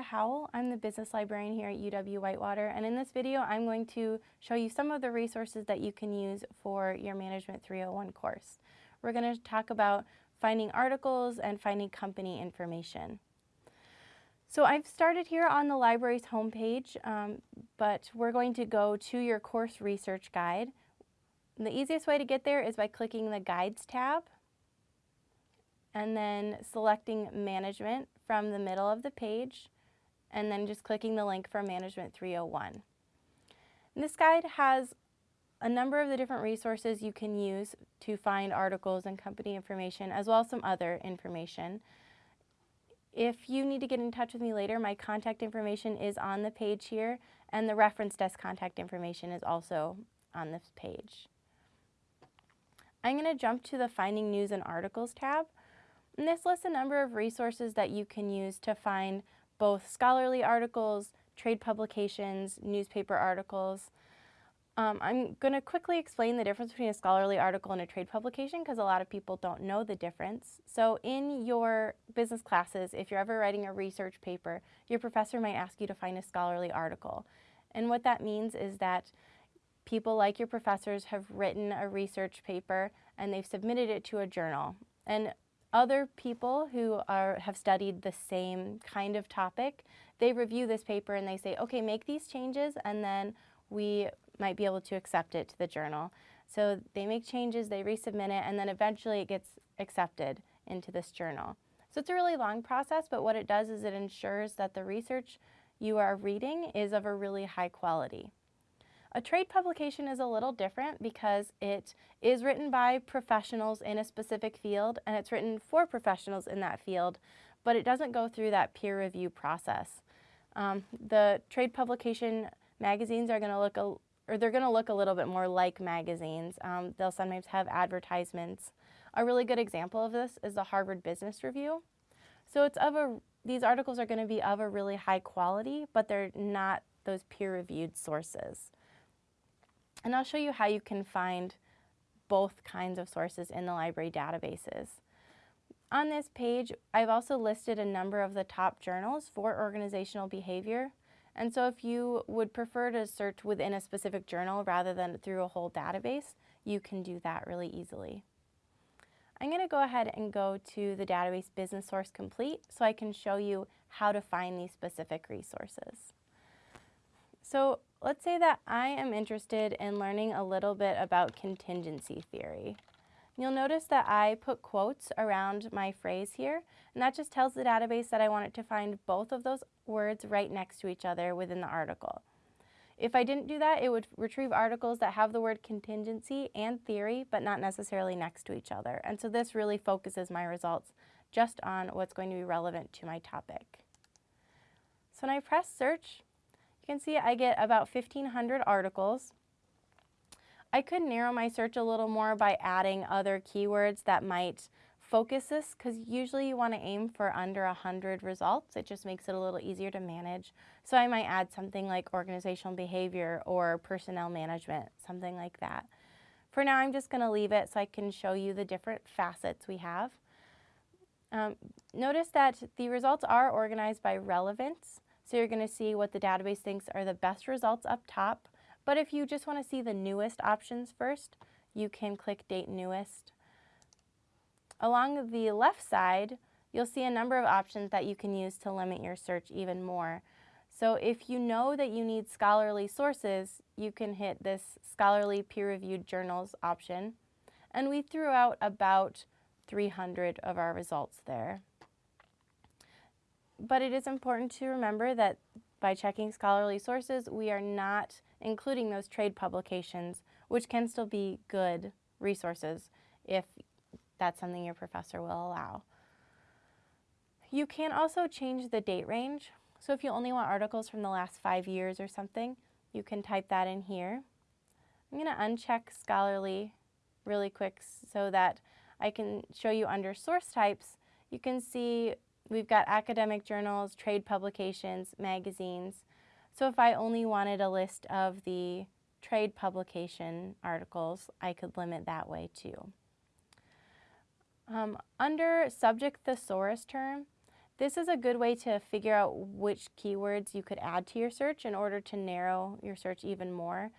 Amanda Howell. I'm the business librarian here at UW-Whitewater and in this video I'm going to show you some of the resources that you can use for your Management 301 course. We're going to talk about finding articles and finding company information. So I've started here on the library's homepage, um, but we're going to go to your course research guide. And the easiest way to get there is by clicking the Guides tab and then selecting Management from the middle of the page and then just clicking the link for Management 301. And this guide has a number of the different resources you can use to find articles and company information as well as some other information. If you need to get in touch with me later, my contact information is on the page here and the reference desk contact information is also on this page. I'm going to jump to the Finding News and Articles tab. And this lists a number of resources that you can use to find both scholarly articles, trade publications, newspaper articles. Um, I'm going to quickly explain the difference between a scholarly article and a trade publication because a lot of people don't know the difference. So in your business classes, if you're ever writing a research paper, your professor might ask you to find a scholarly article. And what that means is that people like your professors have written a research paper and they've submitted it to a journal. And other people who are, have studied the same kind of topic, they review this paper and they say, okay, make these changes and then we might be able to accept it to the journal. So they make changes, they resubmit it, and then eventually it gets accepted into this journal. So it's a really long process, but what it does is it ensures that the research you are reading is of a really high quality. A trade publication is a little different because it is written by professionals in a specific field and it's written for professionals in that field, but it doesn't go through that peer review process. Um, the trade publication magazines are going to look, a, or they're going to look a little bit more like magazines. Um, they'll sometimes have advertisements. A really good example of this is the Harvard Business Review. So it's of a, these articles are going to be of a really high quality, but they're not those peer-reviewed sources. And I'll show you how you can find both kinds of sources in the library databases. On this page, I've also listed a number of the top journals for organizational behavior. And so if you would prefer to search within a specific journal rather than through a whole database, you can do that really easily. I'm going to go ahead and go to the database Business Source Complete so I can show you how to find these specific resources. So let's say that I am interested in learning a little bit about contingency theory. You'll notice that I put quotes around my phrase here, and that just tells the database that I want it to find both of those words right next to each other within the article. If I didn't do that, it would retrieve articles that have the word contingency and theory, but not necessarily next to each other. And so this really focuses my results just on what's going to be relevant to my topic. So when I press search, can see I get about 1,500 articles. I could narrow my search a little more by adding other keywords that might focus this because usually you want to aim for under 100 results. It just makes it a little easier to manage. So I might add something like organizational behavior or personnel management, something like that. For now, I'm just going to leave it so I can show you the different facets we have. Um, notice that the results are organized by relevance. So you're going to see what the database thinks are the best results up top. But if you just want to see the newest options first, you can click Date Newest. Along the left side, you'll see a number of options that you can use to limit your search even more. So if you know that you need scholarly sources, you can hit this scholarly peer-reviewed journals option. And we threw out about 300 of our results there. But it is important to remember that by checking scholarly sources, we are not including those trade publications, which can still be good resources if that's something your professor will allow. You can also change the date range. So if you only want articles from the last five years or something, you can type that in here. I'm going to uncheck scholarly really quick so that I can show you under source types, you can see We've got academic journals, trade publications, magazines. So if I only wanted a list of the trade publication articles, I could limit that way too. Um, under subject thesaurus term, This is a good way to figure out which keywords you could add to your search in order to narrow your search even more.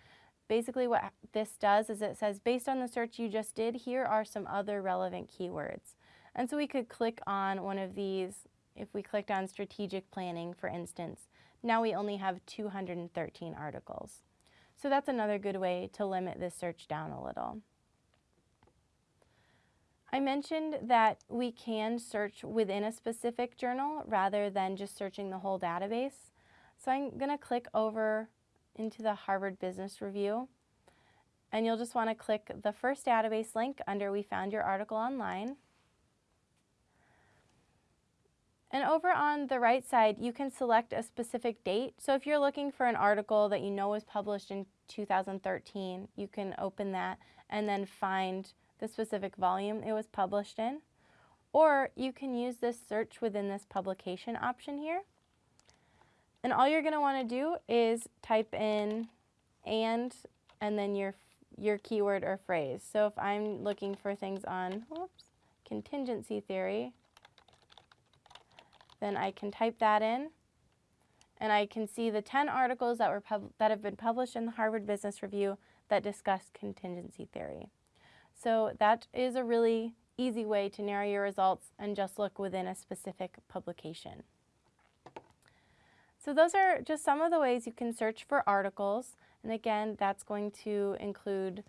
Basically what this does is it says based on the search you just did, here are some other relevant keywords. And so we could click on one of these, if we clicked on strategic planning for instance, now we only have 213 articles. So that's another good way to limit this search down a little. I mentioned that we can search within a specific journal rather than just searching the whole database. So I'm going to click over into the Harvard Business Review and you'll just want to click the first database link under We Found Your Article Online. And over on the right side, you can select a specific date. So if you're looking for an article that you know was published in 2013, you can open that and then find the specific volume it was published in. Or you can use this search within this publication option here. And all you're going to want to do is type in and and then your your keyword or phrase. So if I'm looking for things on whoops, contingency theory, then I can type that in and I can see the 10 articles that were that have been published in the Harvard Business Review that discuss contingency theory. So that is a really easy way to narrow your results and just look within a specific publication. So those are just some of the ways you can search for articles. And again, that's going to include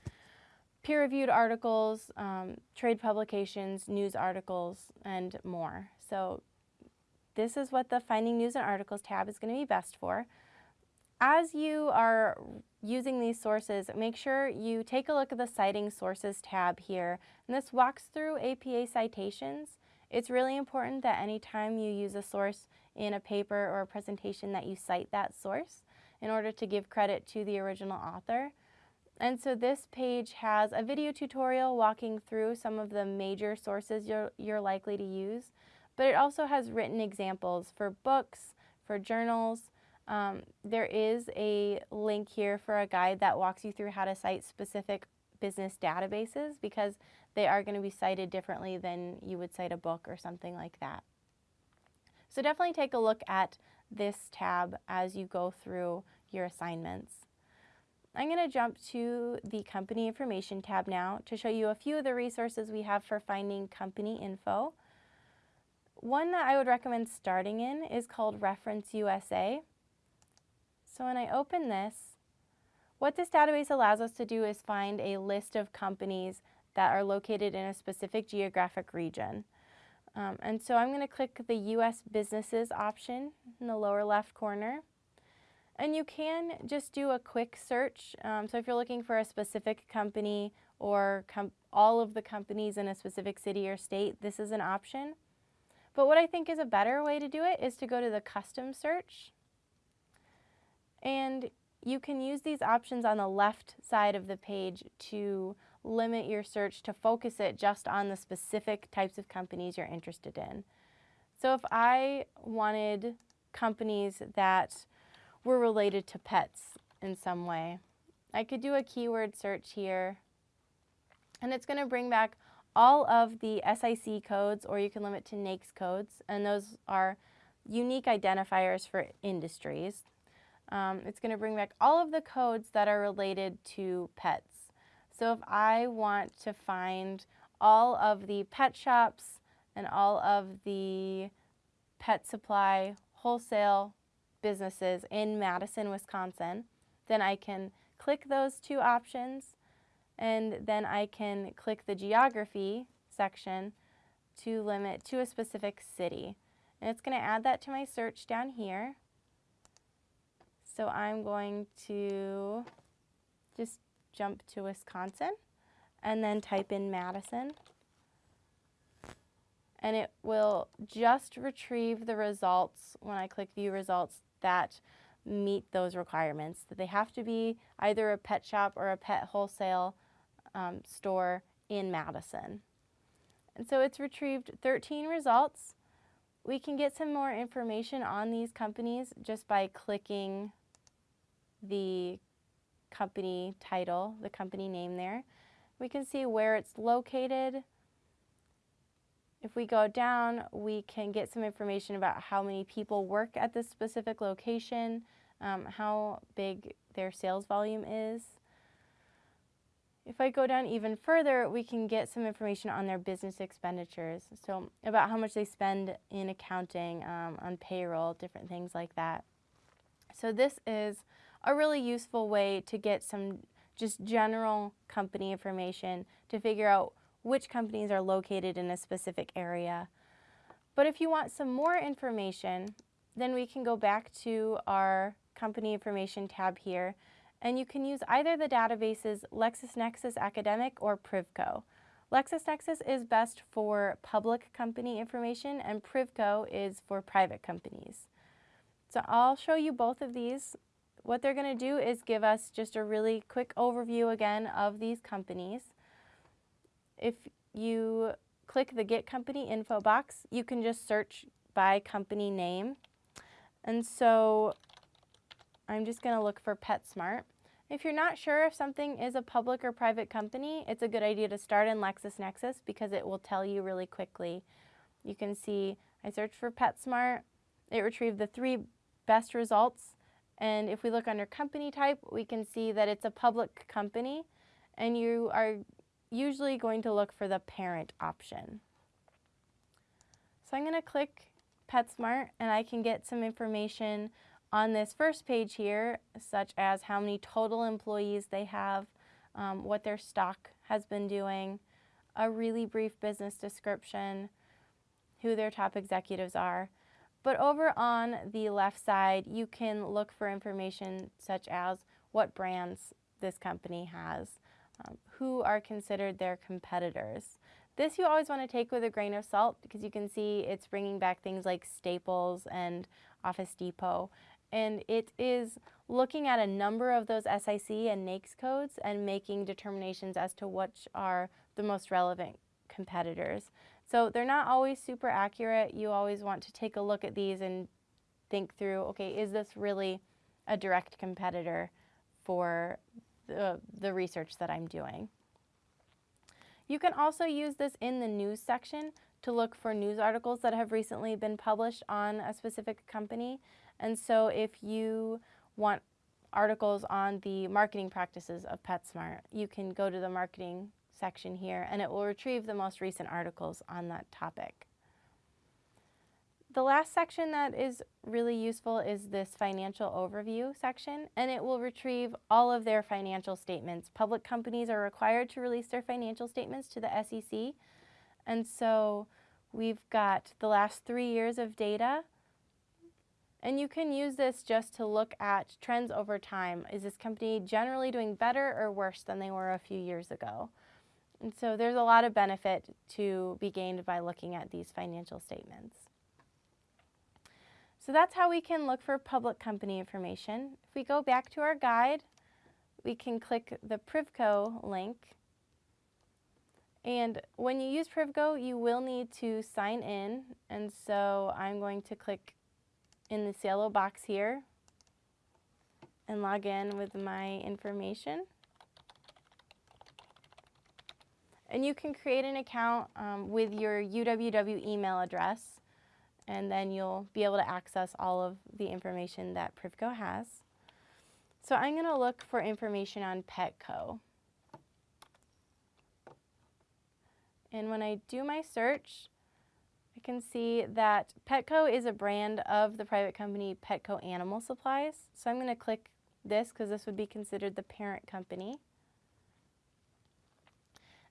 peer-reviewed articles, um, trade publications, news articles, and more. So this is what the Finding News and Articles tab is going to be best for. As you are using these sources, make sure you take a look at the Citing Sources tab here. And this walks through APA citations. It's really important that anytime you use a source in a paper or a presentation that you cite that source in order to give credit to the original author. And so this page has a video tutorial walking through some of the major sources you're, you're likely to use, but it also has written examples for books, for journals, um, there is a link here for a guide that walks you through how to cite specific business databases because they are going to be cited differently than you would cite a book or something like that. So definitely take a look at this tab as you go through your assignments. I'm going to jump to the company information tab now to show you a few of the resources we have for finding company info. One that I would recommend starting in is called Reference USA. So when I open this, what this database allows us to do is find a list of companies that are located in a specific geographic region. Um, and so I'm going to click the U.S. Businesses option in the lower left corner. And you can just do a quick search. Um, so if you're looking for a specific company or com all of the companies in a specific city or state, this is an option. But what I think is a better way to do it is to go to the custom search. And you can use these options on the left side of the page to limit your search to focus it just on the specific types of companies you're interested in. So if I wanted companies that were related to pets in some way, I could do a keyword search here and it's going to bring back all of the SIC codes or you can limit to NAICS codes and those are unique identifiers for industries. Um, it's going to bring back all of the codes that are related to pets. So if I want to find all of the pet shops and all of the pet supply wholesale businesses in Madison, Wisconsin, then I can click those two options and then I can click the geography section to limit to a specific city. And it's going to add that to my search down here. So I'm going to just jump to Wisconsin and then type in Madison. And it will just retrieve the results when I click view results that meet those requirements. That they have to be either a pet shop or a pet wholesale um, store in Madison. And so it's retrieved 13 results. We can get some more information on these companies just by clicking the company title, the company name there. We can see where it's located. If we go down, we can get some information about how many people work at this specific location, um, how big their sales volume is. If I go down even further, we can get some information on their business expenditures. So about how much they spend in accounting, um, on payroll, different things like that. So this is a really useful way to get some just general company information to figure out which companies are located in a specific area. But if you want some more information, then we can go back to our company information tab here, and you can use either the databases LexisNexis Academic or Privco. LexisNexis is best for public company information and Privco is for private companies. So I'll show you both of these. What they're going to do is give us just a really quick overview again of these companies. If you click the Get Company info box, you can just search by company name. And so I'm just going to look for PetSmart. If you're not sure if something is a public or private company, it's a good idea to start in LexisNexis because it will tell you really quickly. You can see I searched for PetSmart. It retrieved the three best results. And if we look under company type, we can see that it's a public company and you are usually going to look for the parent option. So I'm going to click PetSmart and I can get some information on this first page here, such as how many total employees they have, um, what their stock has been doing, a really brief business description, who their top executives are. But over on the left side, you can look for information such as what brands this company has, um, who are considered their competitors. This you always want to take with a grain of salt because you can see it's bringing back things like Staples and Office Depot. And it is looking at a number of those SIC and NAICS codes and making determinations as to which are the most relevant competitors. So they're not always super accurate. You always want to take a look at these and think through, okay, is this really a direct competitor for the, the research that I'm doing. You can also use this in the news section to look for news articles that have recently been published on a specific company. And so if you want articles on the marketing practices of PetSmart, you can go to the marketing section here and it will retrieve the most recent articles on that topic. The last section that is really useful is this financial overview section, and it will retrieve all of their financial statements. Public companies are required to release their financial statements to the SEC, and so we've got the last three years of data, and you can use this just to look at trends over time. Is this company generally doing better or worse than they were a few years ago? And so there's a lot of benefit to be gained by looking at these financial statements. So that's how we can look for public company information. If we go back to our guide, we can click the Privco link. And when you use Privco, you will need to sign in. And so I'm going to click in this yellow box here and log in with my information. And you can create an account um, with your UWW email address and then you'll be able to access all of the information that Privco has. So I'm going to look for information on Petco. And when I do my search, can see that Petco is a brand of the private company Petco Animal Supplies. So I'm going to click this because this would be considered the parent company.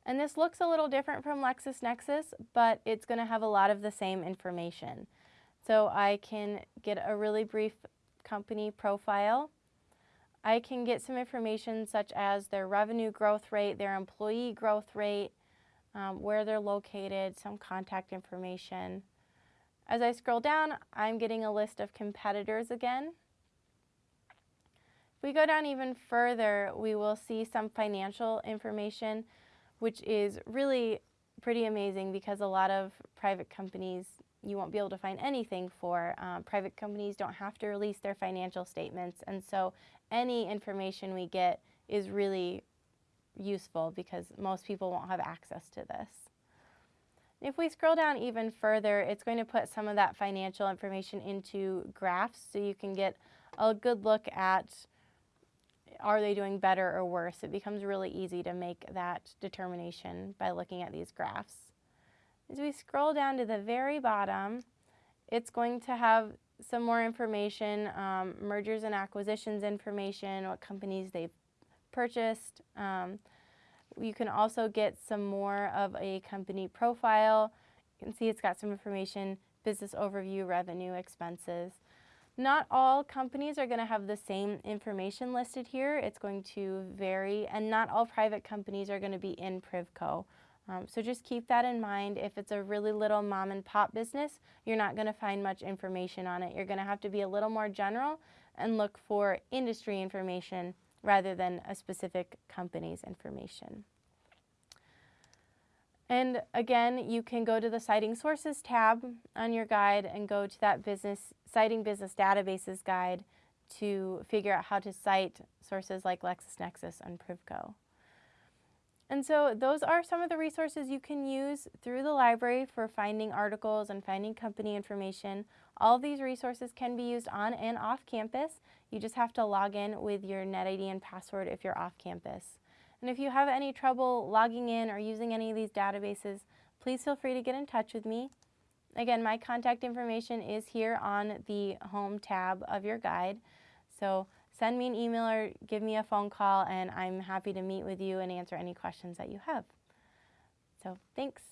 And this looks a little different from LexisNexis, but it's going to have a lot of the same information. So I can get a really brief company profile. I can get some information such as their revenue growth rate, their employee growth rate, um, where they're located, some contact information. As I scroll down, I'm getting a list of competitors again. If we go down even further, we will see some financial information which is really pretty amazing because a lot of private companies you won't be able to find anything for. Um, private companies don't have to release their financial statements and so any information we get is really useful because most people won't have access to this. If we scroll down even further, it's going to put some of that financial information into graphs so you can get a good look at are they doing better or worse. It becomes really easy to make that determination by looking at these graphs. As we scroll down to the very bottom, it's going to have some more information, um, mergers and acquisitions information, what companies they've purchased. Um, you can also get some more of a company profile. You can see it's got some information, business overview, revenue, expenses. Not all companies are going to have the same information listed here. It's going to vary, and not all private companies are going to be in Privco. Um, so just keep that in mind. If it's a really little mom and pop business, you're not going to find much information on it. You're going to have to be a little more general and look for industry information rather than a specific company's information. And again, you can go to the Citing Sources tab on your guide and go to that business Citing Business Databases guide to figure out how to cite sources like LexisNexis and Privco. And so those are some of the resources you can use through the library for finding articles and finding company information. All of these resources can be used on and off campus. You just have to log in with your NetID and password if you're off campus. And if you have any trouble logging in or using any of these databases, please feel free to get in touch with me. Again, my contact information is here on the home tab of your guide. So send me an email or give me a phone call and I'm happy to meet with you and answer any questions that you have. So thanks.